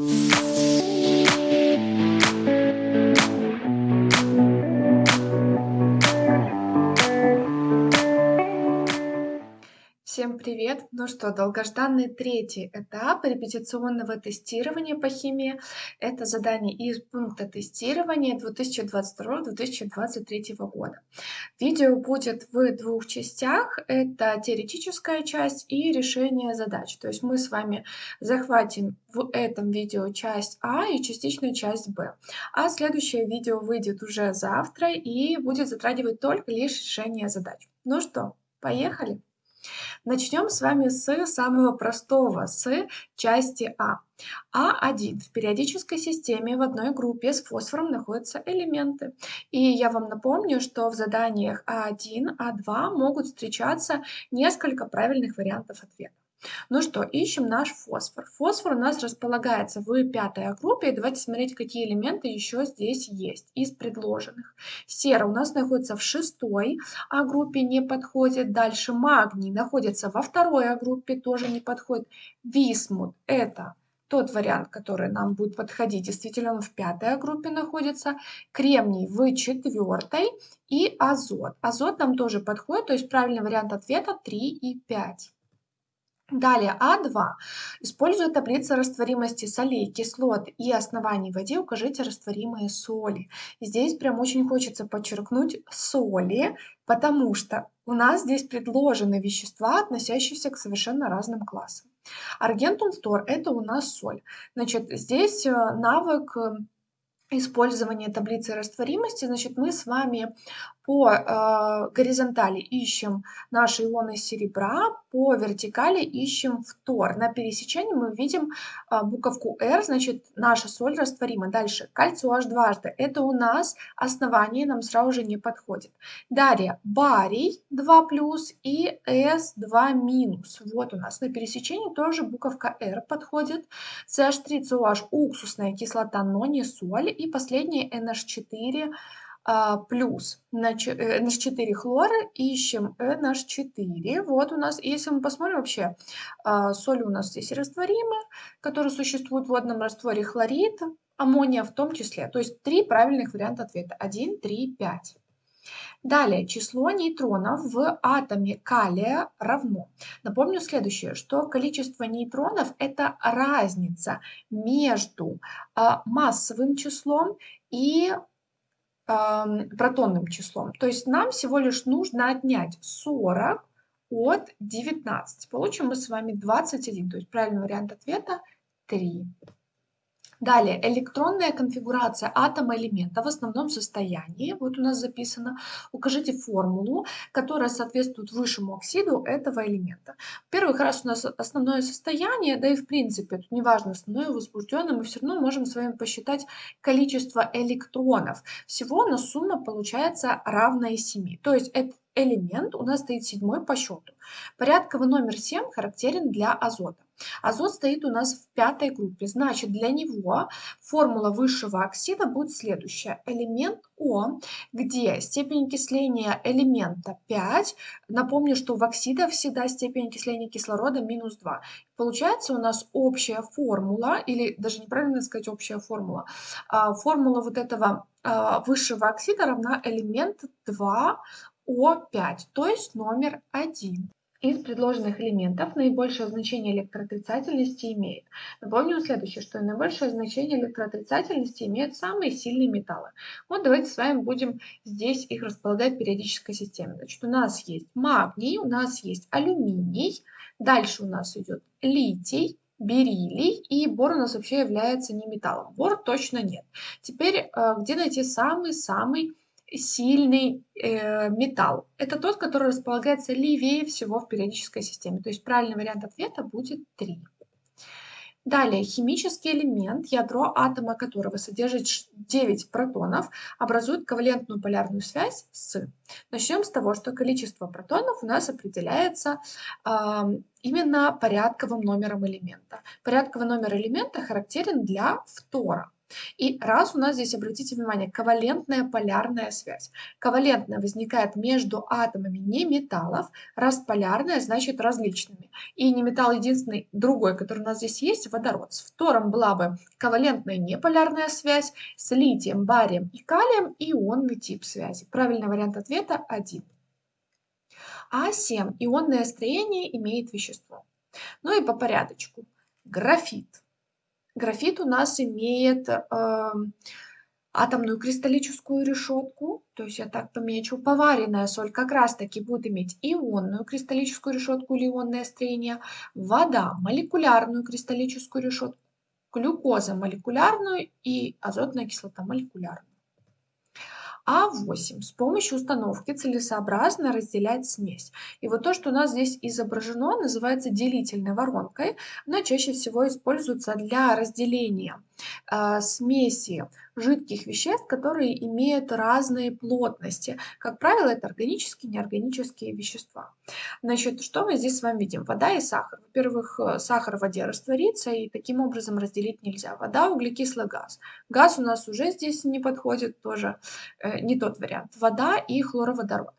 Всем привет! Ну что, долгожданный третий этап репетиционного тестирования по химии. Это задание из пункта тестирования 2022-2023 года. Видео будет в двух частях. Это теоретическая часть и решение задач. То есть мы с вами захватим в этом видео часть А и частичную часть Б. А следующее видео выйдет уже завтра и будет затрагивать только лишь решение задач. Ну что, поехали! Начнем с вами с самого простого, с части А. А1. В периодической системе в одной группе с фосфором находятся элементы. И я вам напомню, что в заданиях А1, А2 могут встречаться несколько правильных вариантов ответа. Ну что, ищем наш фосфор. Фосфор у нас располагается в пятой группе. давайте смотреть, какие элементы еще здесь есть из предложенных. Сера у нас находится в шестой а группе, не подходит. Дальше магний находится во второй а группе, тоже не подходит. Висмут – это тот вариант, который нам будет подходить, действительно он в пятой группе находится, кремний в четвертой и азот. Азот нам тоже подходит, то есть правильный вариант ответа 3 и 5. Далее А2. Используя таблицу растворимости солей, кислот и оснований в воде, укажите растворимые соли. Здесь прям очень хочется подчеркнуть соли, потому что у нас здесь предложены вещества, относящиеся к совершенно разным классам. Аргентум фтор – это у нас соль. Значит, здесь э, навык использования таблицы растворимости, значит, мы с вами по э, горизонтали ищем наши ионы серебра, по вертикали ищем фтор. На пересечении мы видим э, буковку R, значит, наша соль растворима. Дальше кальций OH дважды. Это у нас основание, нам сразу же не подходит. Далее барий 2 плюс и S2 минус. Вот у нас на пересечении тоже буковка R подходит. CH3COH уксусная кислота, но не соль. И последнее NH4 а, плюс NH4 э, хлора, ищем NH4. Вот у нас, если мы посмотрим вообще, а, соли у нас здесь растворимые, которые существуют в водном растворе хлорид, аммония в том числе. То есть три правильных варианта ответа. 1, 3, 5. Далее, число нейтронов в атоме калия равно. Напомню следующее, что количество нейтронов – это разница между а, массовым числом и протонным числом. То есть нам всего лишь нужно отнять 40 от 19. Получим мы с вами 21. То есть правильный вариант ответа 3. Далее, электронная конфигурация атома элемента в основном состоянии. Вот у нас записано. Укажите формулу, которая соответствует высшему оксиду этого элемента. Во-первых, раз у нас основное состояние, да и в принципе, тут неважно, основное возбужденное, мы все равно можем с вами посчитать количество электронов. Всего на сумма получается равная 7. То есть этот элемент у нас стоит седьмой по счету. Порядковый номер 7 характерен для азота. Азот стоит у нас в пятой группе, значит для него формула высшего оксида будет следующая. Элемент О, где степень окисления элемента 5, напомню, что в оксидах всегда степень окисления кислорода минус 2. Получается у нас общая формула, или даже неправильно сказать общая формула, а, формула вот этого а, высшего оксида равна элемент 2О5, то есть номер 1. Из предложенных элементов наибольшее значение электроотрицательности имеет. Напомню следующее, что наибольшее значение электроотрицательности имеют самые сильные металлы. Вот давайте с вами будем здесь их располагать в периодической системе. Значит, у нас есть магний, у нас есть алюминий, дальше у нас идет литий, бериллий, и бор у нас вообще является не металлом. Бор точно нет. Теперь, э, где найти самый-самый сильный э, металл. Это тот, который располагается левее всего в периодической системе. То есть правильный вариант ответа будет 3. Далее, химический элемент, ядро атома которого содержит 9 протонов, образует ковалентную полярную связь с. Начнем с того, что количество протонов у нас определяется э, именно порядковым номером элемента. Порядковый номер элемента характерен для фтора. И раз у нас здесь, обратите внимание, ковалентная полярная связь. Ковалентная возникает между атомами неметаллов, раз полярная значит различными. И неметалл единственный, другой, который у нас здесь есть, водород. С фтором была бы ковалентная неполярная связь, с литием, барием и калием ионный тип связи. Правильный вариант ответа 1. А7. Ионное строение имеет вещество. Ну и по порядочку. Графит. Графит у нас имеет э, атомную кристаллическую решетку, то есть я так помечу. Поваренная соль как раз-таки будет иметь ионную кристаллическую решетку или ионное строение. Вода – молекулярную кристаллическую решетку. Глюкоза – молекулярную и азотная кислота – молекулярную. А8. С помощью установки целесообразно разделять смесь. И вот то, что у нас здесь изображено, называется делительной воронкой. Она чаще всего используется для разделения смеси жидких веществ, которые имеют разные плотности. Как правило, это органические и неорганические вещества. Значит, что мы здесь с вами видим? Вода и сахар. Во-первых, э, сахар в воде растворится, и таким образом разделить нельзя. Вода, углекислый газ. Газ у нас уже здесь не подходит, тоже э, не тот вариант. Вода и хлороводород.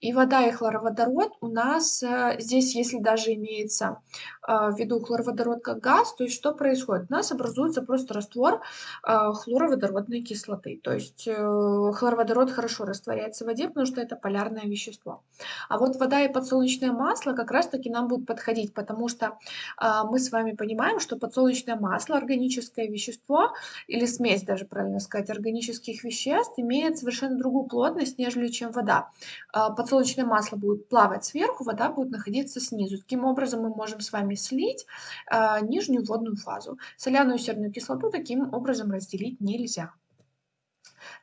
И вода и хлороводород у нас э, здесь, если даже имеется э, в виду хлороводород как газ, то есть что происходит? У нас образуется просто раствор э, хлороводородной кислоты. То есть хлороводород хорошо растворяется в воде, потому что это полярное вещество. А вот вода и подсолнечное масло как раз-таки нам будут подходить, потому что мы с вами понимаем, что подсолнечное масло, органическое вещество, или смесь даже, правильно сказать, органических веществ, имеет совершенно другую плотность, нежели чем вода. Подсолнечное масло будет плавать сверху, вода будет находиться снизу. Таким образом мы можем с вами слить нижнюю водную фазу. Соляную серную кислоту таким образом разделить нельзя.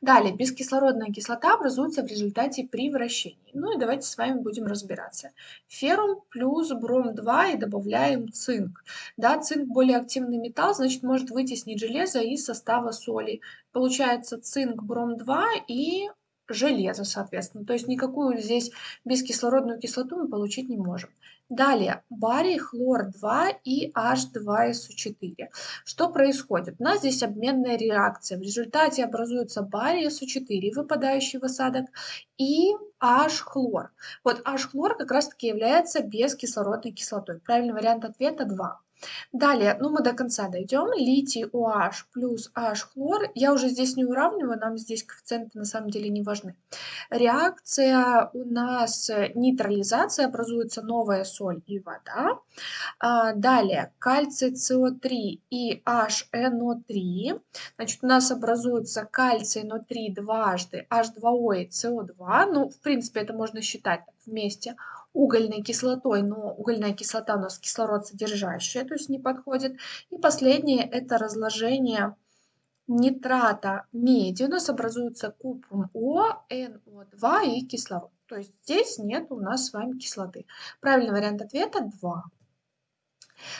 Далее, бескислородная кислота образуется в результате при вращении. Ну и давайте с вами будем разбираться. Феррум плюс бром-2 и добавляем цинк. Да, цинк более активный металл, значит может вытеснить железо из состава соли. Получается цинк, бром-2 и железо, соответственно. То есть никакую здесь бескислородную кислоту мы получить не можем. Далее, барий, хлор-2 и H2SO4. Что происходит? У нас здесь обменная реакция. В результате образуется барий SO4, выпадающий в осадок, и H-хлор. Вот H-хлор как раз-таки является бескислородной кислотой. Правильный вариант ответа 2. Далее, ну мы до конца дойдем. Литий OH плюс H хлор. Я уже здесь не уравниваю, нам здесь коэффициенты на самом деле не важны. Реакция у нас нейтрализация, образуется новая соль и вода. А, далее, кальций СО3 и HNO3. Значит, у нас образуется кальций NO3 дважды, H2O и СО2. Ну, в принципе, это можно считать вместе угольной кислотой, но угольная кислота у нас кислород содержащая, то есть не подходит. И последнее это разложение нитрата меди. У нас образуется купрум О, НО2 и кислород. То есть здесь нет у нас с вами кислоты. Правильный вариант ответа 2.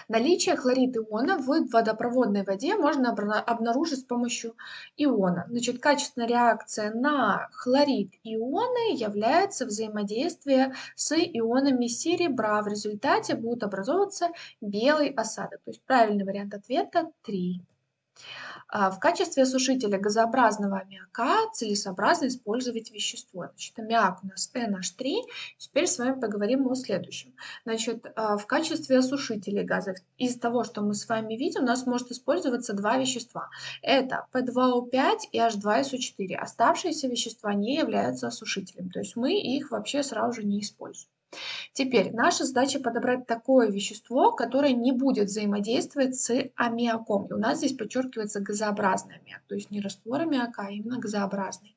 Наличие хлорид иона в водопроводной воде можно обнаружить с помощью иона. Значит, качественная реакция на хлорид ионы является взаимодействие с ионами серебра. В результате будет образовываться белый осадок. То есть правильный вариант ответа 3. А, в качестве осушителя газообразного аммиака целесообразно использовать вещество. Значит, аммиак у нас NH3. Теперь с вами поговорим о следующем. Значит, а, в качестве осушителя газов из того, что мы с вами видим, у нас может использоваться два вещества. Это P2O5 и H2SO4. Оставшиеся вещества не являются осушителем, то есть мы их вообще сразу же не используем. Теперь наша задача подобрать такое вещество, которое не будет взаимодействовать с аммиаком. И у нас здесь подчеркивается газообразный аммиак, то есть не раствор аммиака, а именно газообразный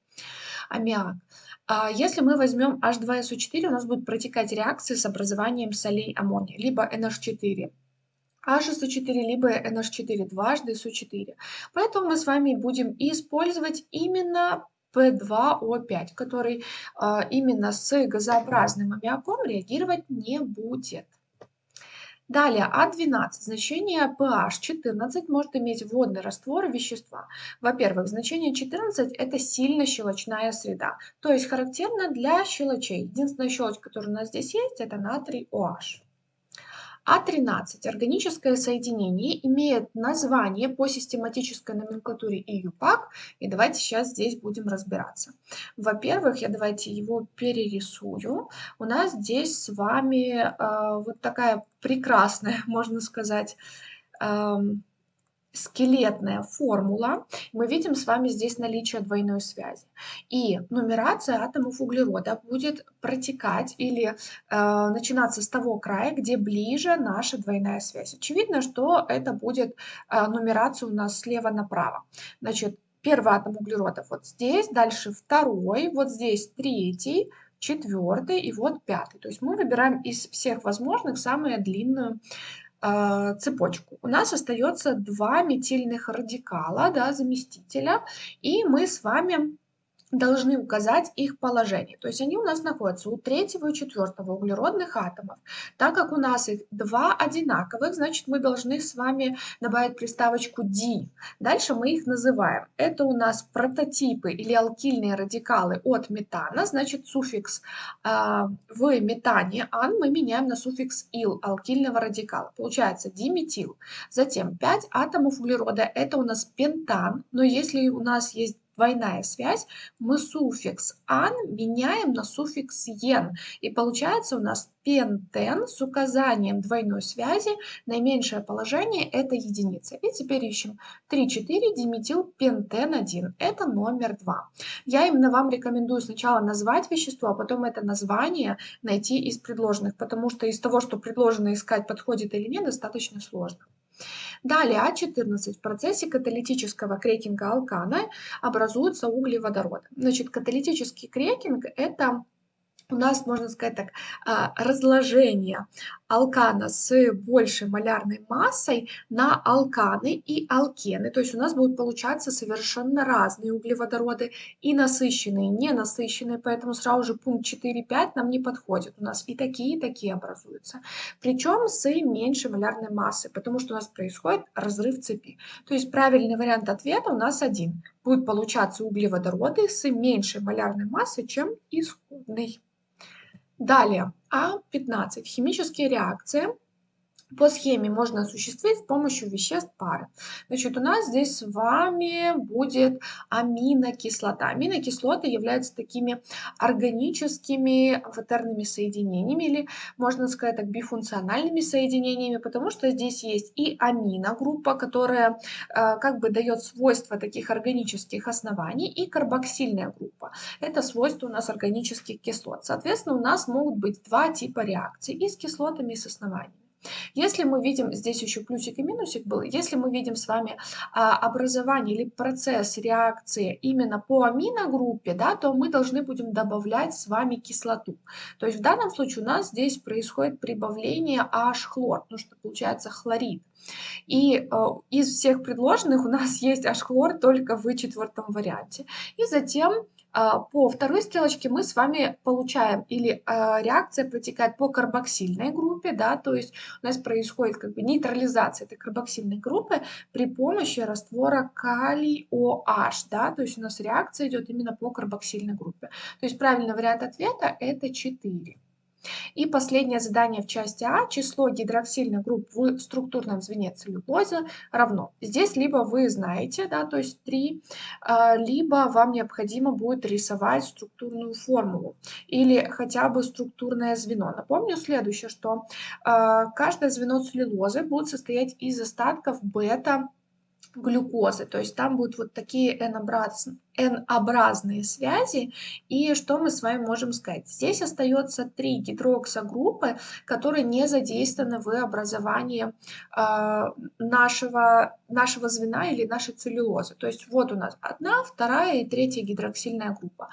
аммиак. А если мы возьмем H2SO4, у нас будет протекать реакция с образованием солей аммония, либо NH4. HSO4 либо NH4 дважды SO4. Поэтому мы с вами будем использовать именно P2O5, который а, именно с газообразным аммиаком реагировать не будет. Далее, А12. Значение pH 14 может иметь водный раствор вещества. Во-первых, значение 14 – это сильно щелочная среда, то есть характерно для щелочей. Единственная щелочь, которая у нас здесь есть, это натрий OH. А13. Органическое соединение имеет название по систематической номенклатуре ИЮПАК. И давайте сейчас здесь будем разбираться. Во-первых, я давайте его перерисую. У нас здесь с вами э, вот такая прекрасная, можно сказать, э, скелетная формула, мы видим с вами здесь наличие двойной связи. И нумерация атомов углерода будет протекать или э, начинаться с того края, где ближе наша двойная связь. Очевидно, что это будет э, нумерация у нас слева направо. Значит, первый атом углерода вот здесь, дальше второй, вот здесь третий, четвертый и вот пятый. То есть мы выбираем из всех возможных самую длинную а, цепочку. У нас остается два метильных радикала, да, заместителя, и мы с вами должны указать их положение. То есть они у нас находятся у третьего и четвертого углеродных атомов. Так как у нас их два одинаковых, значит мы должны с вами добавить приставочку D. Дальше мы их называем. Это у нас прототипы или алкильные радикалы от метана, значит суффикс э, в метане ан мы меняем на суффикс ил алкильного радикала. Получается диметил. Затем 5 атомов углерода, это у нас пентан, но если у нас есть двойная связь, мы суффикс «ан» меняем на суффикс «ен». И получается у нас пентен с указанием двойной связи, наименьшее положение – это единица. И теперь ищем 3,4 диметил пентен 1. Это номер 2. Я именно вам рекомендую сначала назвать вещество, а потом это название найти из предложенных, потому что из того, что предложено искать, подходит или нет, достаточно сложно. Далее А14 в процессе каталитического крекинга алкана образуются углеводороды. Значит, каталитический крекинг – это у нас, можно сказать так, а, разложение алкана с большей малярной массой на алканы и алкены. То есть у нас будут получаться совершенно разные углеводороды и насыщенные, и ненасыщенные, поэтому сразу же пункт 4-5 нам не подходит. У нас и такие, и такие образуются. Причем с меньшей малярной массой, потому что у нас происходит разрыв цепи. То есть правильный вариант ответа у нас один. Будут получаться углеводороды с меньшей малярной массой, чем исходный. Далее, А15. Химические реакции по схеме можно осуществить с помощью веществ пары. Значит, у нас здесь с вами будет аминокислота. Аминокислоты являются такими органическими амфотерными соединениями, или, можно сказать так, бифункциональными соединениями, потому что здесь есть и аминогруппа, которая э, как бы дает свойства таких органических оснований, и карбоксильная группа. Это свойства у нас органических кислот. Соответственно, у нас могут быть два типа реакций и с кислотами, и с основаниями. Если мы видим, здесь еще плюсик и минусик был, если мы видим с вами а, образование или процесс реакции именно по аминогруппе, да, то мы должны будем добавлять с вами кислоту. То есть в данном случае у нас здесь происходит прибавление H-хлор, потому что получается хлорид. И э, из всех предложенных у нас есть H-хлор только в четвертом варианте. И затем по второй стрелочке мы с вами получаем или а, реакция протекает по карбоксильной группе, да, то есть у нас происходит как бы нейтрализация этой карбоксильной группы при помощи раствора калий OH, да, то есть у нас реакция идет именно по карбоксильной группе. То есть правильный вариант ответа это 4. И последнее задание в части А. Число гидроксильных групп в структурном звене целлюлозы равно. Здесь либо вы знаете, да, то есть 3, а, либо вам необходимо будет рисовать структурную формулу или хотя бы структурное звено. Напомню следующее, что а, каждое звено целлюлозы будет состоять из остатков бета глюкозы. То есть там будут вот такие N-образные связи. И что мы с вами можем сказать? Здесь остается три гидроксогруппы, которые не задействованы в образовании э, нашего, нашего звена или нашей целлюлозы. То есть вот у нас одна, вторая и третья гидроксильная группа.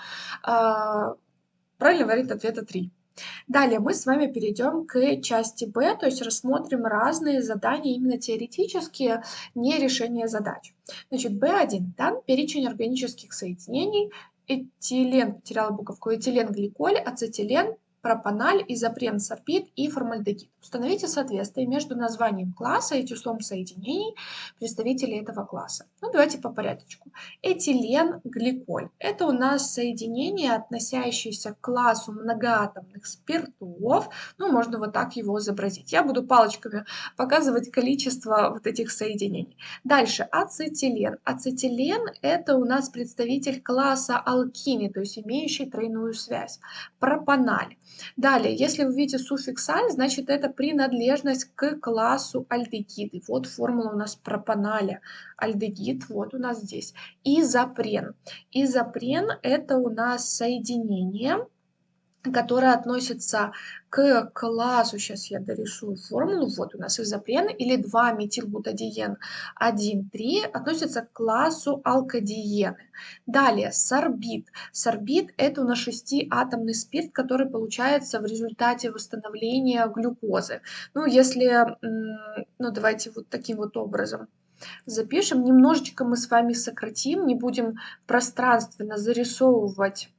Э, правильный вариант ответа 3. Далее мы с вами перейдем к части Б, то есть рассмотрим разные задания, именно теоретические, не решение задач. Значит, B1 дан перечень органических соединений, этилен, потеряла буковку, этилен-гликоль, ацетилен, пропаналь, изопрен, сорбит и формальдегид. Установите соответствие между названием класса и числом соединений представителей этого класса. Ну, давайте по порядочку. Этилен, гликоль. Это у нас соединение, относящееся к классу многоатомных спиртов. Ну, можно вот так его изобразить. Я буду палочками показывать количество вот этих соединений. Дальше ацетилен. Ацетилен это у нас представитель класса алкини, то есть имеющий тройную связь. Пропаналь. Далее, если вы видите суффикс аль, значит это принадлежность к классу альдегиды. Вот формула у нас пропаналя. Альдегид вот у нас здесь. Изопрен. Изопрен это у нас соединение которая относится к классу, сейчас я дорисую формулу, вот у нас изопрен или 2-метилбутадиен 1,3 относится к классу алкадиены. Далее сорбит. Сорбит это у нас шестиатомный спирт, который получается в результате восстановления глюкозы. Ну, если, ну давайте вот таким вот образом запишем, немножечко мы с вами сократим, не будем пространственно зарисовывать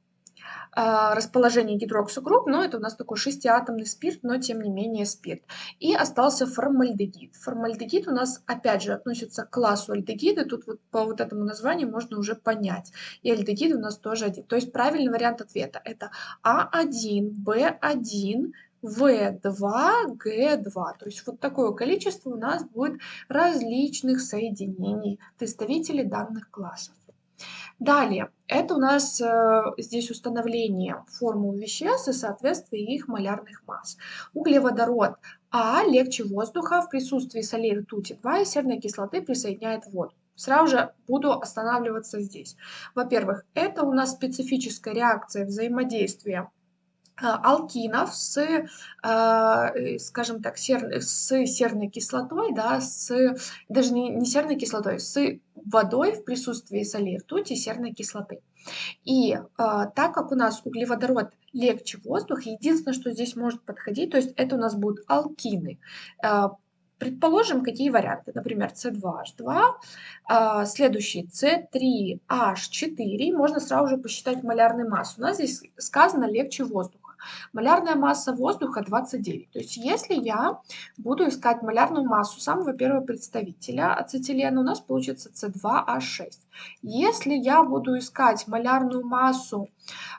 расположение гидроксогрупп, но это у нас такой шестиатомный спирт, но тем не менее спирт. И остался формальдегид. Формальдегид у нас опять же относится к классу альдегиды, тут вот по вот этому названию можно уже понять. И альдегид у нас тоже один. То есть правильный вариант ответа это А1, Б1, В2, Г2. То есть вот такое количество у нас будет различных соединений представителей данных классов. Далее, это у нас э, здесь установление формул веществ и соответствие их малярных масс. Углеводород А легче воздуха в присутствии солей ртути 2 и серной кислоты присоединяет воду. Сразу же буду останавливаться здесь. Во-первых, это у нас специфическая реакция взаимодействия алкинов с, э, скажем так, сер, с серной кислотой, да, с, даже не, не серной кислотой, с водой в присутствии соли ртути серной кислоты. И э, так как у нас углеводород легче воздуха, единственное, что здесь может подходить, то есть это у нас будут алкины. Э, предположим, какие варианты. Например, C2H2, э, следующий C3H4. Можно сразу же посчитать малярную массу. У нас здесь сказано легче воздуха. Малярная масса воздуха 29. То есть если я буду искать малярную массу самого первого представителя ацетилена, у нас получится С2H6. Если я буду искать малярную массу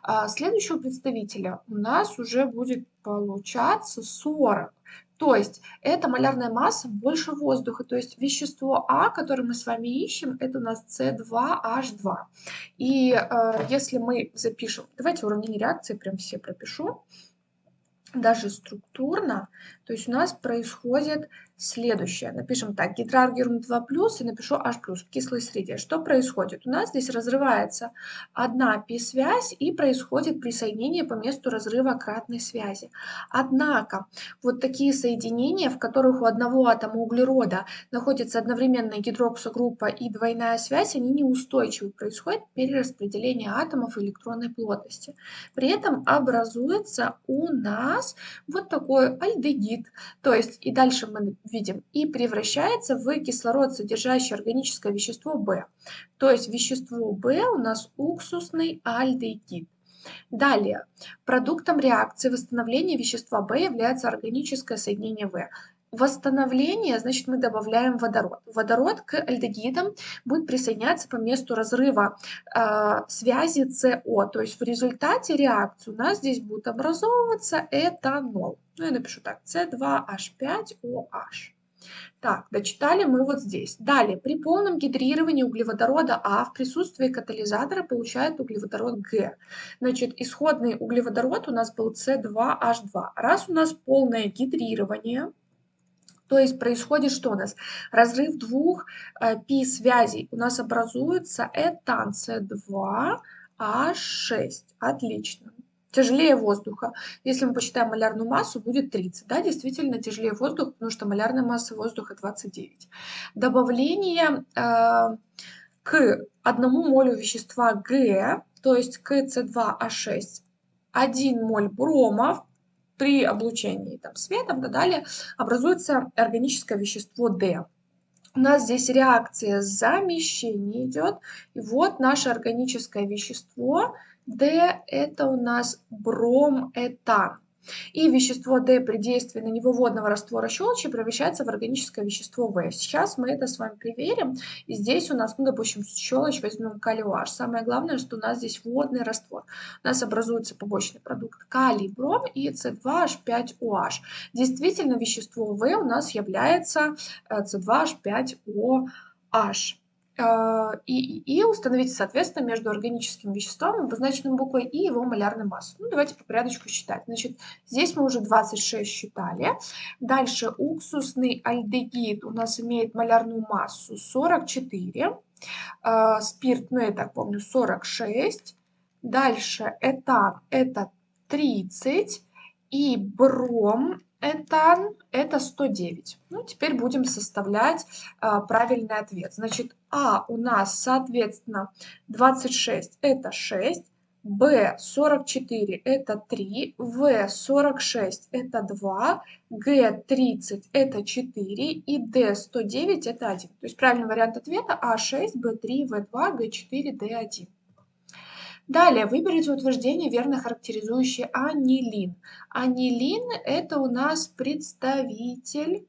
а, следующего представителя, у нас уже будет получаться 40. То есть это малярная масса больше воздуха. То есть вещество А, которое мы с вами ищем, это у нас С2H2. И э, если мы запишем, давайте уравнение реакции прям все пропишу, даже структурно, то есть у нас происходит следующее. Напишем так, гидраргиум 2+, и напишу H+, в кислой среде. Что происходит? У нас здесь разрывается одна пи-связь и происходит присоединение по месту разрыва кратной связи. Однако, вот такие соединения, в которых у одного атома углерода находится одновременная гидроксогруппа и двойная связь, они неустойчивы. Происходит перераспределение атомов электронной плотности. При этом образуется у нас вот такой альдегид. То есть, и дальше мы видим, и превращается в кислород, содержащий органическое вещество В. То есть вещество В у нас уксусный альдегид. Далее, продуктом реакции восстановления вещества В является органическое соединение В. Восстановление, значит, мы добавляем водород. Водород к альдегидам будет присоединяться по месту разрыва э, связи СО. То есть в результате реакции у нас здесь будет образовываться этанол. Ну, я напишу так, С2H5OH. Так, дочитали мы вот здесь. Далее, при полном гидрировании углеводорода А в присутствии катализатора получает углеводород Г. Значит, исходный углеводород у нас был С2H2. Раз у нас полное гидрирование, то есть происходит что у нас? Разрыв двух э, пи-связей. У нас образуется этан С2H6. Отлично. Тяжелее воздуха. Если мы посчитаем малярную массу, будет 30. Да, действительно тяжелее воздуха, потому что малярная масса воздуха 29. Добавление э, к одному молю вещества Г, то есть к С2H6, 1 моль брома при облучении там, светом и так далее образуется органическое вещество D. У нас здесь реакция замещения идет. И вот наше органическое вещество D это у нас брометан. И вещество D при действии на него водного раствора щелочи превращается в органическое вещество В. Сейчас мы это с вами проверим. И здесь у нас, ну, допустим, щелочь возьмем калий OH. Самое главное, что у нас здесь водный раствор. У нас образуется побочный продукт калий, бром и C2H5OH. Действительно, вещество В у нас является C2H5OH. А, и, и, установить соответственно между органическим веществом, обозначенным буквой, и его малярной массой. Ну, давайте по порядочку считать. Значит, здесь мы уже 26 считали. Дальше уксусный альдегид у нас имеет малярную массу 44. А, спирт, ну, я так помню, 46. Дальше этан это 30. И бром этан это 109. Ну, теперь будем составлять а, правильный ответ. Значит, А у нас, соответственно, 26 это 6, Б 44 это 3, В 46 это 2, Г 30 это 4 и Д 109 это 1. То есть правильный вариант ответа А6, Б3, В2, Г4, Д1. Далее выберите утверждение, верно характеризующее анилин. Анилин – это у нас представитель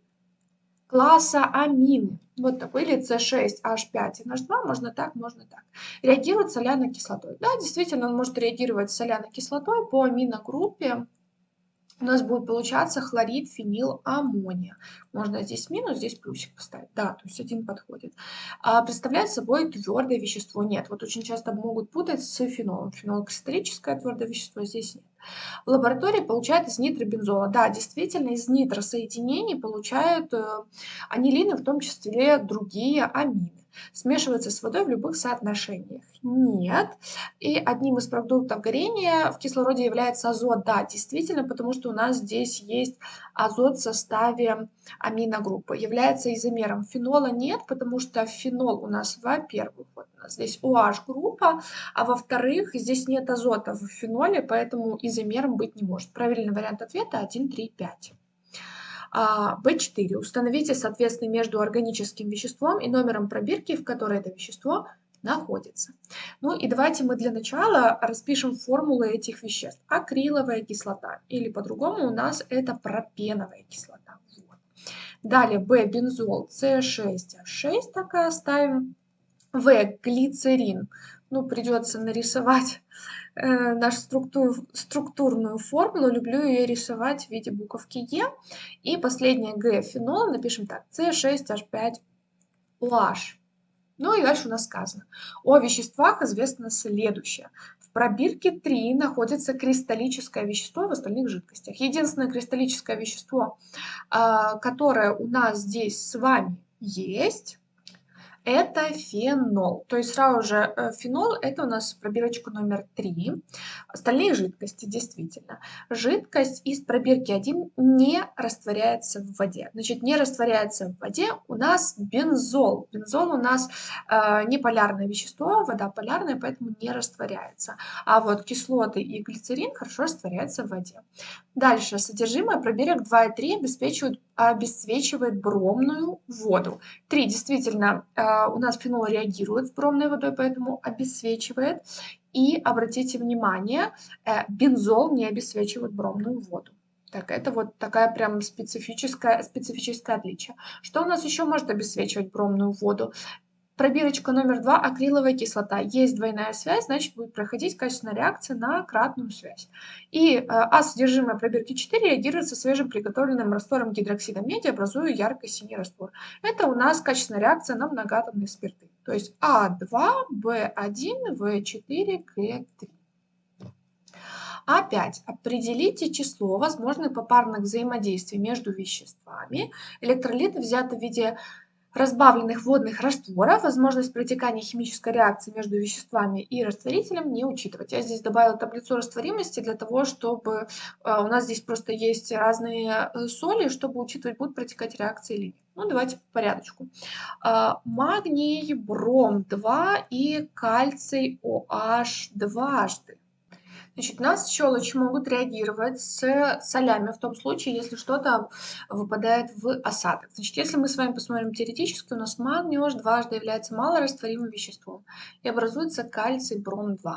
класса амины. Вот такой, или С6H5NH2, можно так, можно так. Реагирует с соляной кислотой. Да, действительно, он может реагировать с соляной кислотой по аминогруппе у нас будет получаться хлорид фенил аммония. Можно здесь минус, здесь плюсик поставить. Да, то есть один подходит. А представляет собой твердое вещество. Нет, вот очень часто могут путать с фенолом. Фенол кристаллическое твердое вещество, здесь нет. В лаборатории получают из нитробензола. Да, действительно, из нитросоединений получают э, анилины, в том числе другие амины смешивается с водой в любых соотношениях? Нет. И одним из продуктов горения в кислороде является азот. Да, действительно, потому что у нас здесь есть азот в составе аминогруппы. Является изомером. Фенола нет, потому что фенол у нас, во-первых, вот у нас здесь OH-группа, а во-вторых, здесь нет азота в феноле, поэтому изомером быть не может. Правильный вариант ответа 1, 3, 5. B4. А, Установите соответственно между органическим веществом и номером пробирки, в которой это вещество находится. Ну и давайте мы для начала распишем формулы этих веществ. Акриловая кислота или по-другому у нас это пропеновая кислота. Вот. Далее B бензол C6H6 так и оставим. В глицерин. Ну придется нарисовать нашу структур, структурную формулу, люблю ее рисовать в виде буковки Е. И последнее Г фенол напишем так, С6H5OH. Ну и дальше у нас сказано. О веществах известно следующее. В пробирке 3 находится кристаллическое вещество в остальных жидкостях. Единственное кристаллическое вещество, а, которое у нас здесь с вами есть, это фенол. То есть сразу же э, фенол это у нас пробирочка номер 3. Остальные жидкости действительно. Жидкость из пробирки 1 не растворяется в воде. Значит, не растворяется в воде у нас бензол. Бензол у нас э, не полярное вещество, вода полярная, поэтому не растворяется. А вот кислоты и глицерин хорошо растворяются в воде. Дальше. Содержимое пробирок 2 и 3 обеспечивают обесцвечивает бромную воду. 3. Действительно, э, у нас фенол реагирует с бромной водой, поэтому обесцвечивает. И обратите внимание, э, бензол не обесцвечивает бромную воду. Так, это вот такая прям специфическая, специфическое отличие. Что у нас еще может обесцвечивать бромную воду? Пробирочка номер два – акриловая кислота. Есть двойная связь, значит будет проходить качественная реакция на кратную связь. И э, А содержимое пробирки 4 реагирует со свежим приготовленным раствором гидроксида меди, образуя ярко-синий раствор. Это у нас качественная реакция на многоатомные спирты. То есть А2, В1, В4, Г3. А5. Определите число возможных попарных взаимодействий между веществами. Электролиты взяты в виде разбавленных водных растворов, возможность протекания химической реакции между веществами и растворителем не учитывать. Я здесь добавила таблицу растворимости для того, чтобы э, у нас здесь просто есть разные э, соли, чтобы учитывать, будут протекать реакции или нет. Ну, давайте по порядочку. Э, магний, бром 2 и кальций OH дважды. Значит, у нас щелочи могут реагировать с солями в том случае, если что-то выпадает в осадок. Значит, если мы с вами посмотрим теоретически, у нас магний OH дважды является малорастворимым веществом и образуется кальций бром-2.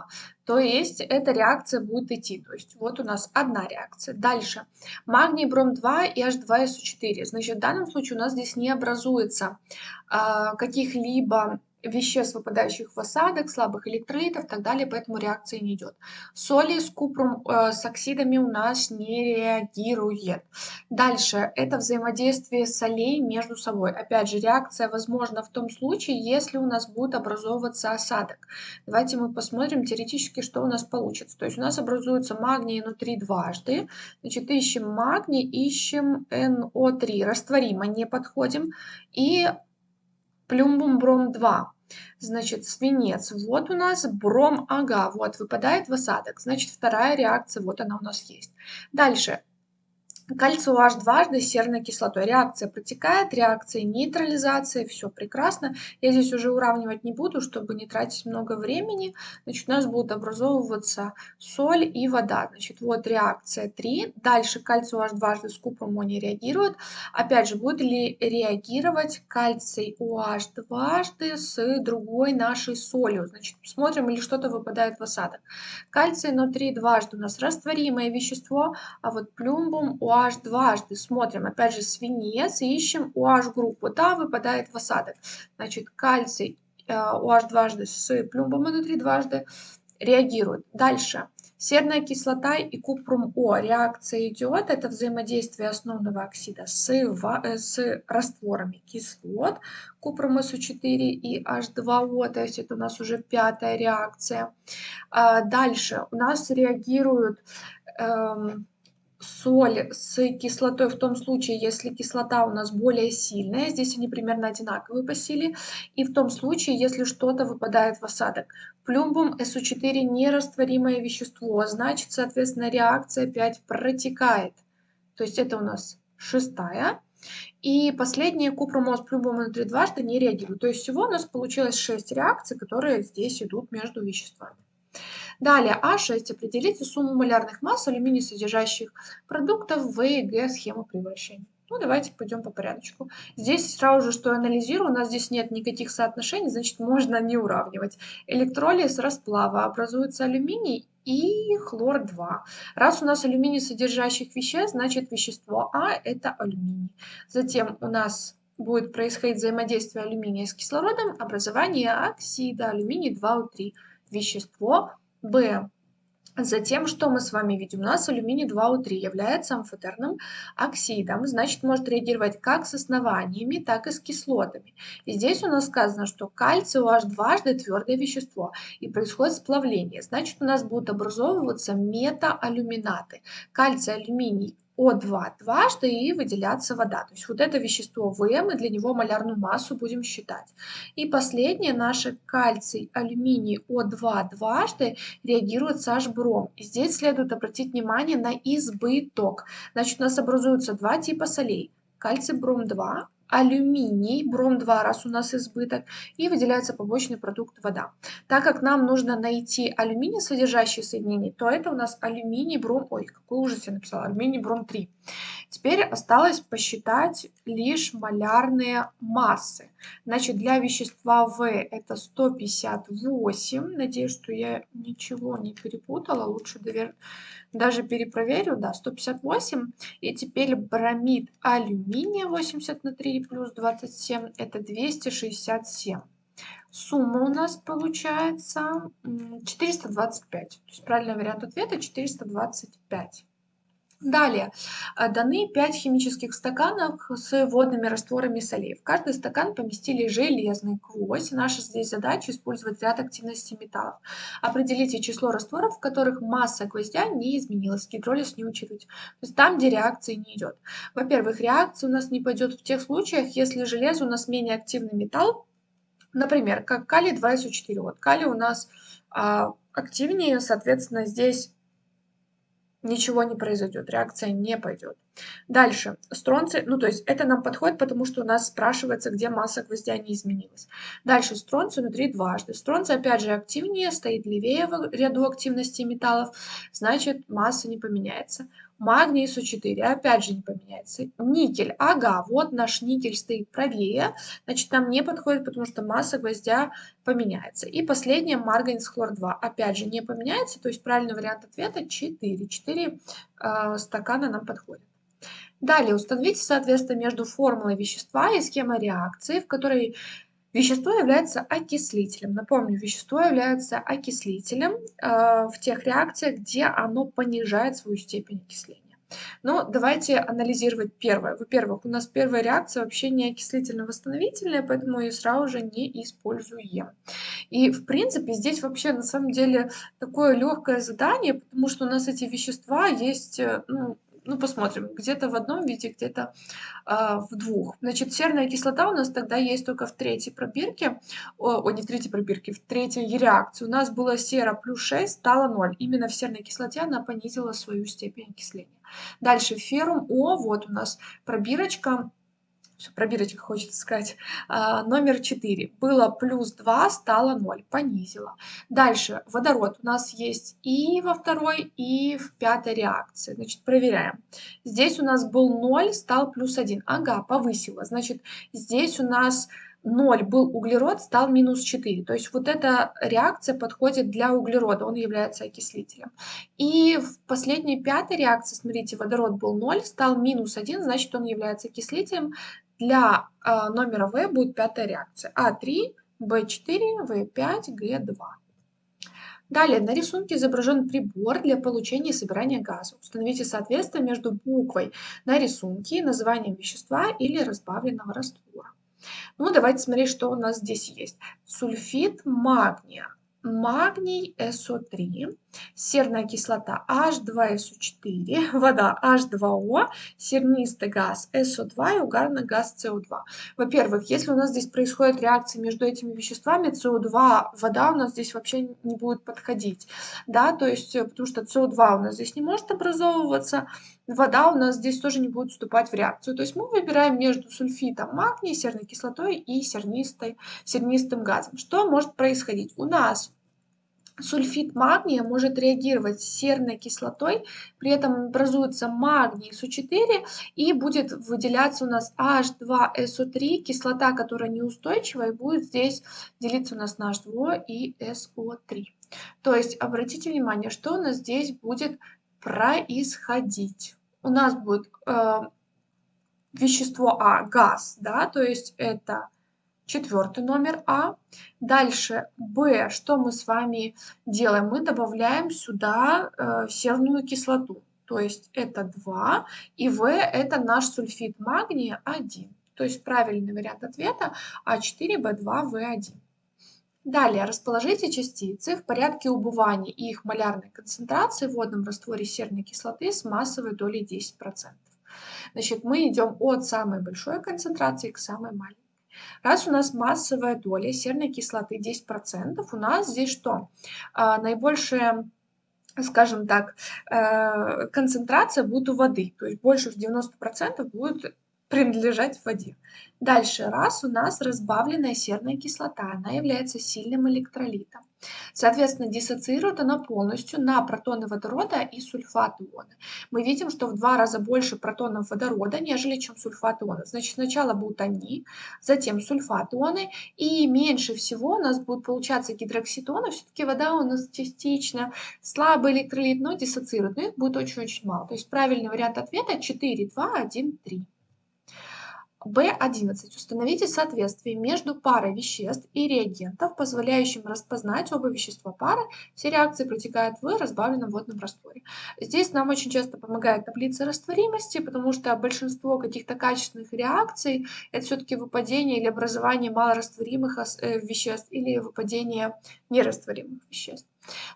То есть эта реакция будет идти. То есть вот у нас одна реакция. Дальше. Магний бром-2 и H2SO4. Значит, в данном случае у нас здесь не образуется э, каких-либо веществ, выпадающих в осадок, слабых электролитов и так далее, поэтому реакция не идет. Соли с купром, э, с оксидами у нас не реагирует. Дальше, это взаимодействие солей между собой. Опять же, реакция возможна в том случае, если у нас будет образовываться осадок. Давайте мы посмотрим теоретически, что у нас получится. То есть у нас образуется магний внутри дважды. Значит, ищем магний, ищем НО3, растворимо, не подходим. И плюмбум бром 2. Значит, свинец. Вот у нас бром, ага, вот выпадает в осадок. Значит, вторая реакция, вот она у нас есть. Дальше. Кальций OH дважды с серной кислотой. Реакция протекает, реакция нейтрализации, все прекрасно. Я здесь уже уравнивать не буду, чтобы не тратить много времени. Значит, у нас будут образовываться соль и вода. Значит, вот реакция 3. Дальше кальций OH дважды с купром не реагирует. Опять же, будет ли реагировать кальций OH дважды с другой нашей солью? Значит, смотрим, или что-то выпадает в осадок. Кальций внутри дважды у нас растворимое вещество, а вот плюмбум OH OH дважды смотрим, опять же, свинец и ищем OH группу. Да, выпадает в осадок. Значит, кальций OH дважды с плюмбом внутри дважды реагируют. Дальше. Серная кислота и купрум О. Реакция идет. Это взаимодействие основного оксида с, э, с растворами кислот. Купрум СО4 и H2O. То есть это у нас уже пятая реакция. А дальше у нас реагируют эм, соль с кислотой в том случае, если кислота у нас более сильная, здесь они примерно одинаковые по силе, и в том случае, если что-то выпадает в осадок. Плюмбум СО4 нерастворимое вещество, значит, соответственно, реакция опять протекает. То есть это у нас шестая. И последние купромоз плюмбум внутри дважды не реагируют. То есть всего у нас получилось 6 реакций, которые здесь идут между веществами. Далее А6. Определите сумму малярных масс алюминий содержащих продуктов в и Г схему превращения. Ну, давайте пойдем по порядочку. Здесь сразу же, что анализирую, у нас здесь нет никаких соотношений, значит, можно не уравнивать. Электролиз расплава образуется алюминий и хлор-2. Раз у нас алюминий содержащих веществ, значит, вещество А – это алюминий. Затем у нас будет происходить взаимодействие алюминия с кислородом, образование оксида алюминий 2О3. Вещество Б. Затем, что мы с вами видим? У нас алюминий 2О3 является амфотерным оксидом, значит, может реагировать как с основаниями, так и с кислотами. И здесь у нас сказано, что кальций OH дважды твердое вещество, и происходит сплавление. Значит, у нас будут образовываться метаалюминаты. Кальций, алюминий о2 дважды и выделяться вода. То есть вот это вещество В, мы для него малярную массу будем считать. И последнее, наше кальций, алюминий О2 дважды реагирует с H-бром. И здесь следует обратить внимание на избыток. Значит, у нас образуются два типа солей. Кальций бром 2 алюминий, бром-2 раз у нас избыток, и выделяется побочный продукт вода. Так как нам нужно найти алюминий, содержащие соединения, то это у нас алюминий, бром, ой, какой ужас я написала, алюминий, бром-3. Теперь осталось посчитать лишь малярные массы. Значит, для вещества В это 158. Надеюсь, что я ничего не перепутала. Лучше довер... даже перепроверю. Да, 158. И теперь бромид алюминия 80 на 3 плюс 27 это 267. Сумма у нас получается 425. То есть правильный вариант ответа 425. Далее, э, даны 5 химических стаканов с водными растворами солей. В каждый стакан поместили железный гвоздь. Наша здесь задача использовать ряд активности металлов. Определите число растворов, в которых масса гвоздя не изменилась. Гидролиз не учитывать. То есть там, где реакции не идет. Во-первых, реакция у нас не пойдет в тех случаях, если железо у нас менее активный металл, например, как калий 2СО4. Вот калий у нас а, активнее, соответственно, здесь ничего не произойдет, реакция не пойдет. Дальше. Стронций, ну то есть это нам подходит, потому что у нас спрашивается, где масса гвоздя не изменилась. Дальше. Стронций внутри дважды. Стронций опять же активнее, стоит левее в ряду активности металлов, значит масса не поменяется. Магний СО4 опять же не поменяется. Никель, ага, вот наш никель стоит правее, значит нам не подходит, потому что масса гвоздя поменяется. И последнее, марганец хлор-2, опять же не поменяется, то есть правильный вариант ответа 4. 4 э, стакана нам подходит. Далее установите соответствие между формулой вещества и схемой реакции, в которой вещество является окислителем. Напомню, вещество является окислителем э, в тех реакциях, где оно понижает свою степень окисления. Но давайте анализировать первое. Во-первых, у нас первая реакция вообще не окислительно-восстановительная, поэтому ее сразу же не используем. И, в принципе, здесь вообще на самом деле такое легкое задание, потому что у нас эти вещества есть э, ну, ну, посмотрим, где-то в одном виде, где-то э, в двух. Значит, серная кислота у нас тогда есть только в третьей пробирке, о, о не в третьей пробирке, в третьей реакции. У нас было сера плюс 6, стало 0. Именно в серной кислоте она понизила свою степень окисления. Дальше феррум О, вот у нас пробирочка все, пробирочка хочется сказать, а, номер 4. Было плюс 2, стало 0, понизила. Дальше, водород у нас есть и во второй, и в пятой реакции. Значит, проверяем. Здесь у нас был 0, стал плюс 1. Ага, повысила. Значит, здесь у нас 0 был углерод, стал минус 4. То есть вот эта реакция подходит для углерода, он является окислителем. И в последней пятой реакции, смотрите, водород был 0, стал минус 1, значит он является окислителем. Для э, номера В будет пятая реакция. А3, В4, В5, Г2. Далее на рисунке изображен прибор для получения и собирания газа. Установите соответствие между буквой на рисунке и названием вещества или разбавленного раствора. Ну, давайте смотреть, что у нас здесь есть. Сульфид магния магний СО3, серная кислота H2SO4, вода H2O, сернистый газ СО2 и угарный газ СО2. Во-первых, если у нас здесь происходит реакция между этими веществами, СО2, вода у нас здесь вообще не будет подходить, да, то есть, э, потому что СО2 у нас здесь не может образовываться, вода у нас здесь тоже не будет вступать в реакцию. То есть мы выбираем между сульфитом магния, серной кислотой и сернистой, сернистым газом. Что может происходить? У нас сульфид магния может реагировать с серной кислотой, при этом образуется магний СО4 и будет выделяться у нас H2SO3, кислота, которая неустойчивая, и будет здесь делиться у нас на H2 и SO3. То есть обратите внимание, что у нас здесь будет происходить. У нас будет э, вещество А, газ, да, то есть это четвертый номер А. Дальше Б, что мы с вами делаем? Мы добавляем сюда э, серную кислоту, то есть это 2, и В это наш сульфид магния 1. То есть правильный вариант ответа А4Б2В1. Далее расположите частицы в порядке убывания и их малярной концентрации в водном растворе серной кислоты с массовой долей 10%. Значит, мы идем от самой большой концентрации к самой маленькой. Раз у нас массовая доля серной кислоты 10%, у нас здесь что? А, наибольшая скажем так, э, концентрация будет у воды, то есть больше 90% будет принадлежать воде. Дальше, раз у нас разбавленная серная кислота, она является сильным электролитом. Соответственно, диссоциирует она полностью на протоны водорода и сульфат иона. Мы видим, что в два раза больше протонов водорода, нежели чем сульфат иона. Значит, сначала будут они, затем сульфат ионы, и меньше всего у нас будет получаться гидрокситоны. Все-таки вода у нас частично слабый электролит, но диссоциирует, но их будет очень-очень мало. То есть правильный вариант ответа 4, 2, 1, 3. B11. Установите соответствие между парой веществ и реагентов, позволяющим распознать оба вещества пары. Все реакции протекают в разбавленном водном растворе. Здесь нам очень часто помогает таблица растворимости, потому что большинство каких-то качественных реакций это все-таки выпадение или образование малорастворимых э, веществ или выпадение нерастворимых веществ.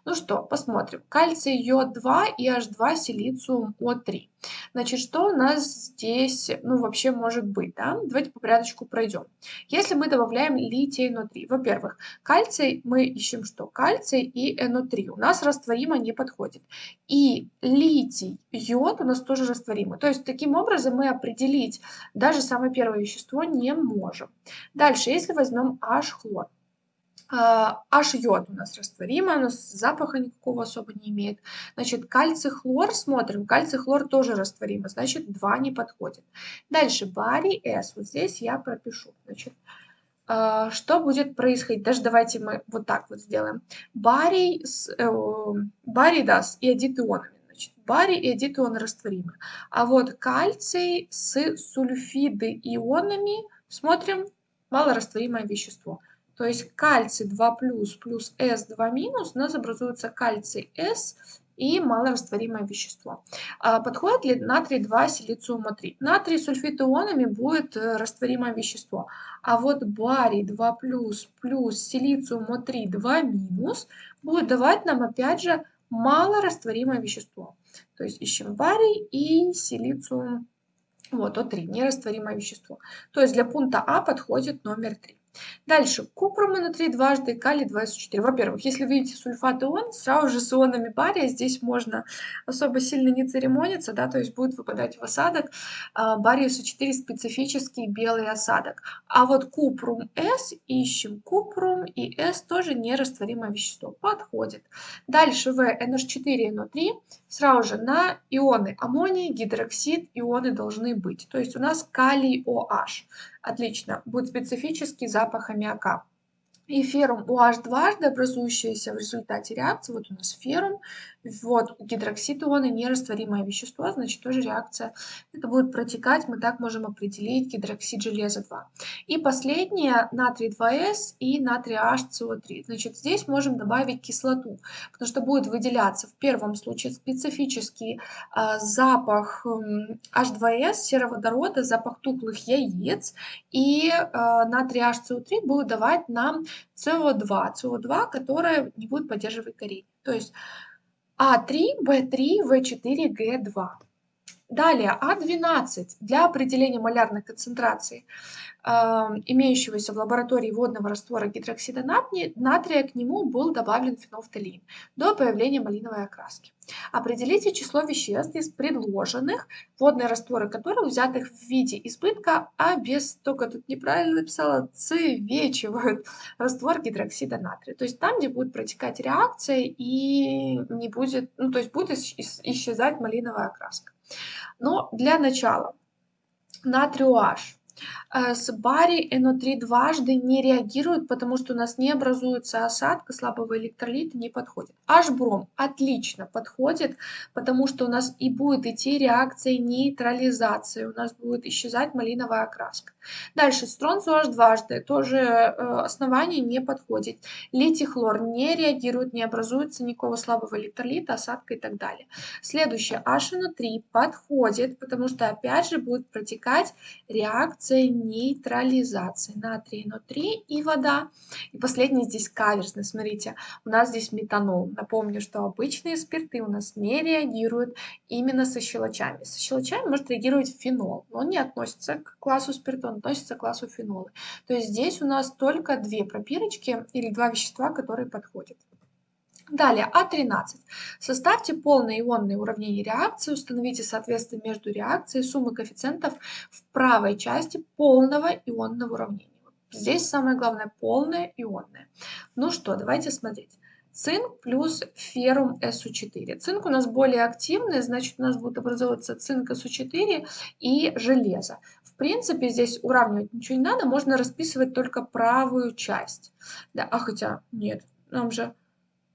Ну что, посмотрим. Кальций, йод 2 и H2 силициум О3. Значит, что у нас здесь, ну, вообще может быть, да? Давайте по порядочку пройдем. Если мы добавляем литий НО3, во-первых, кальций мы ищем что? Кальций и НО3 у нас растворимо не подходит. И литий, йод у нас тоже растворимы. То есть, таким образом мы определить даже самое первое вещество не можем. Дальше, если возьмем H-хлор. H-йод у нас растворимый, нас запаха никакого особо не имеет. Значит, кальций-хлор смотрим. Кальций-хлор тоже растворимый, значит, 2 не подходит. Дальше, барий S. Вот здесь я пропишу. Значит, а, что будет происходить? Даже давайте мы вот так вот сделаем. Барий, с, э, барий да, с иодит-ионами. Значит, барий и иодит-ионы растворимы. А вот кальций с сульфиды-ионами, смотрим, малорастворимое вещество. То есть кальций 2 плюс плюс S2 минус, у нас образуется кальций S и малорастворимое вещество. А подходит ли натрий 2 силициума 3? Натрий сульфид ионами будет э, растворимое вещество. А вот барий 2 плюс плюс силициума 3 2 минус будет давать нам опять же малорастворимое вещество. То есть ищем барий и силициум вот, О3, нерастворимое вещество. То есть для пункта А подходит номер 3. Дальше. Купрум натрий дважды, калий 2СО4. Во-первых, если видите сульфат ион, сразу же с ионами бария здесь можно особо сильно не церемониться, да, то есть будет выпадать в осадок. А, барий СО4 специфический белый осадок. А вот купрум С ищем. Купрум и С тоже нерастворимое вещество. Подходит. Дальше В, NH4 NO3. Сразу же на ионы аммоний, гидроксид ионы должны быть. То есть у нас калий OH. Отлично. Будет специфический запах аммиака. И феррум OH дважды образующийся в результате реакции. Вот у нас феррум, вот гидроксид ионы, нерастворимое вещество, значит тоже реакция. Это будет протекать, мы так можем определить гидроксид железа 2. И последнее, натрий 2С и натрий HCO3. Значит здесь можем добавить кислоту, потому что будет выделяться в первом случае специфический э, запах э, H2S, сероводорода, запах тухлых яиц. И э, натрий HCO3 будет давать нам СО2, СО2, которое не будет поддерживать горение. То есть а3, В3, В4, Г2. Далее А12 для определения малярной концентрации имеющегося в лаборатории водного раствора гидроксида натрия, к нему был добавлен фенофталин до появления малиновой окраски. Определите число веществ из предложенных, водные растворы которых, взятых в виде избытка, а без, только тут неправильно написала, цвечивают раствор гидроксида натрия. То есть там, где будет протекать реакция и не будет, ну то есть будет исчезать малиновая окраска. Но для начала натрий OH Э, с барий НО3 дважды не реагирует, потому что у нас не образуется осадка, слабого электролита не подходит. H-бром отлично подходит, потому что у нас и будет идти реакция нейтрализации, у нас будет исчезать малиновая окраска. Дальше стронцу H дважды, тоже э, основание не подходит. Литий хлор не реагирует, не образуется никакого слабого электролита, осадка и так далее. Следующее HNO3 подходит, потому что опять же будет протекать реакция нейтрализации. Натрий NO3 и вода. И последний здесь каверсный, смотрите, у нас здесь метанол. Напомню, что обычные спирты у нас не реагируют именно со щелочами. Со щелочами может реагировать фенол, но он не относится к классу спирта, относится к классу фенола. То есть здесь у нас только две пропирочки или два вещества, которые подходят. Далее, А13. Составьте полное ионное уравнение реакции, установите соответствие между реакцией суммы коэффициентов в правой части полного ионного уравнения. Здесь самое главное полное ионное. Ну что, давайте смотреть. Цинк плюс феррум СУ4. Цинк у нас более активный, значит у нас будет образовываться цинк СУ4 и железо. В принципе, здесь уравнивать ничего не надо, можно расписывать только правую часть. Да, а хотя нет, нам же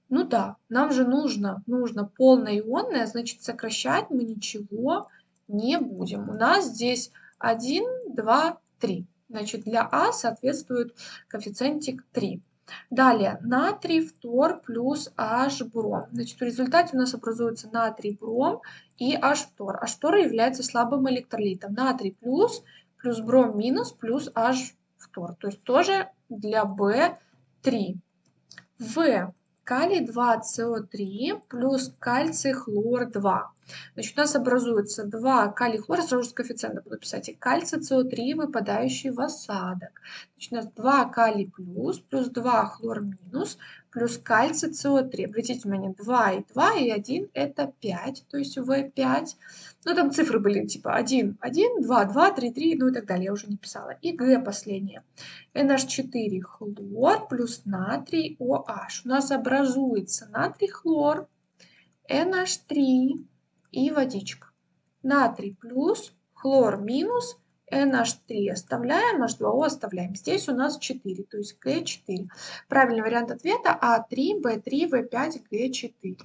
ну да, нам же нужно, нужно полное ионное, значит сокращать мы ничего не будем. У нас здесь 1, 2, 3. Значит для А соответствует коэффициентик 3. Далее натрий фтор плюс H бром. Значит в результате у нас образуется натрий бром и H фтор. H фтор является слабым электролитом. Натрий плюс плюс бром минус плюс H фтор. То есть тоже для B3. В калий 2СО3 плюс кальций хлор 2. Значит, у нас образуется 2 калий хлор, сразу же с коэффициента буду писать, и кальций СО3, выпадающий в осадок. Значит, у нас 2 калий плюс, плюс 2 хлор минус, плюс кальций СО3. Обратите внимание, 2 и 2 и 1 это 5, то есть В5. Ну, там цифры были типа 1, 1, 2, 2, 3, 3, ну и так далее, я уже не писала. И Г последнее. NH4 хлор плюс натрий OH. У нас образуется натрий хлор, NH3 и водичка. Натрий плюс, хлор минус, NH3 оставляем, H2O оставляем. Здесь у нас 4, то есть Г4. Правильный вариант ответа А3, Б3, В5, Г4.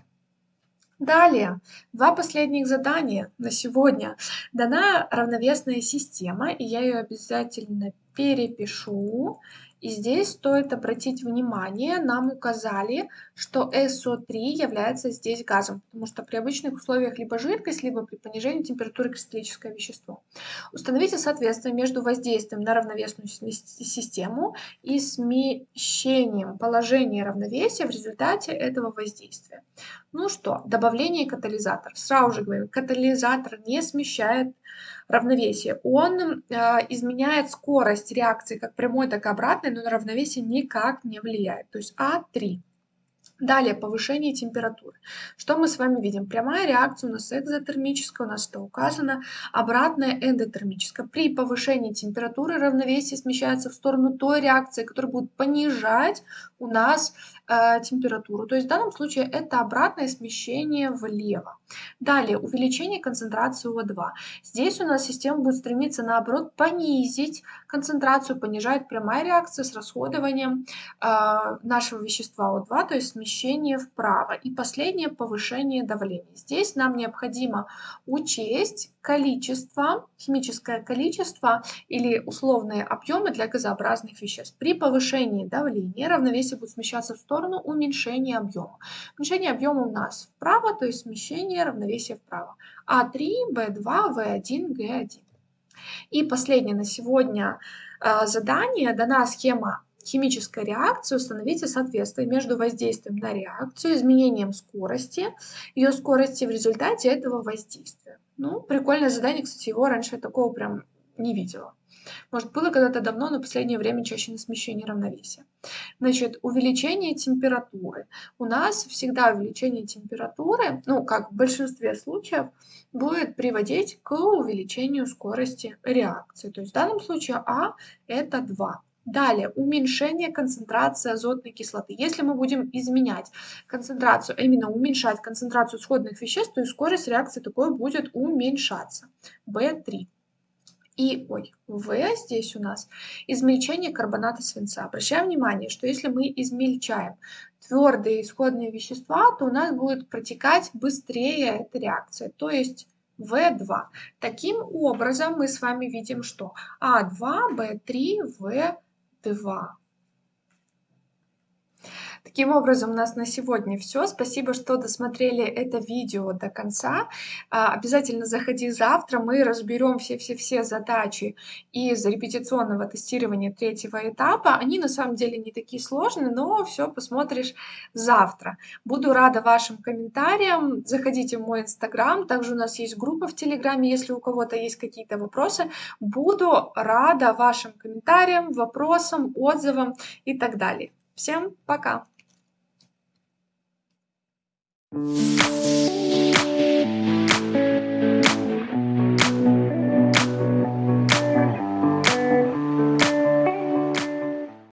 Далее, два последних задания на сегодня. Дана равновесная система, и я ее обязательно перепишу. И здесь стоит обратить внимание, нам указали, что SO3 является здесь газом, потому что при обычных условиях либо жидкость, либо при понижении температуры кристаллическое вещество. Установите соответствие между воздействием на равновесную систему и смещением положения равновесия в результате этого воздействия. Ну что, добавление катализатора. Сразу же говорю, катализатор не смещает равновесие. Он э, изменяет скорость реакции как прямой, так и обратной, но на равновесие никак не влияет. То есть А3. Далее, повышение температуры. Что мы с вами видим? Прямая реакция у нас экзотермическая, у нас это указано, обратная эндотермическая. При повышении температуры равновесие смещается в сторону той реакции, которая будет понижать у нас э, температуру. То есть в данном случае это обратное смещение влево. Далее, увеличение концентрации О2. Здесь у нас система будет стремиться, наоборот, понизить концентрацию, понижает прямая реакция с расходованием э, нашего вещества О2, то есть смещение вправо. И последнее, повышение давления. Здесь нам необходимо учесть количество, химическое количество или условные объемы для газообразных веществ. При повышении давления равновесие будет смещаться в сторону уменьшения объема. Уменьшение объема у нас вправо, то есть смещение равновесия вправо. А3, В2, В1, Г1. И последнее на сегодня а, задание. Дана схема химической реакции установите соответствие между воздействием на реакцию, изменением скорости, ее скорости в результате этого воздействия. Ну, прикольное задание, кстати, его раньше такого прям не видела. Может, было когда-то давно, но в последнее время чаще на смещение равновесия. Значит, увеличение температуры. У нас всегда увеличение температуры, ну, как в большинстве случаев, будет приводить к увеличению скорости реакции. То есть в данном случае А это 2. Далее, уменьшение концентрации азотной кислоты. Если мы будем изменять концентрацию, а именно уменьшать концентрацию сходных веществ, то и скорость реакции такой будет уменьшаться. В3. И, ой, В здесь у нас измельчение карбоната свинца. Обращаем внимание, что если мы измельчаем твердые исходные вещества, то у нас будет протекать быстрее эта реакция, то есть В2. Таким образом мы с вами видим, что А2, В3, В 2. Таким образом, у нас на сегодня все. Спасибо, что досмотрели это видео до конца. А, обязательно заходи завтра, мы разберем все-все-все задачи из репетиционного тестирования третьего этапа. Они на самом деле не такие сложные, но все посмотришь завтра. Буду рада вашим комментариям. Заходите в мой инстаграм, также у нас есть группа в телеграме, если у кого-то есть какие-то вопросы. Буду рада вашим комментариям, вопросам, отзывам и так далее. Всем пока! Música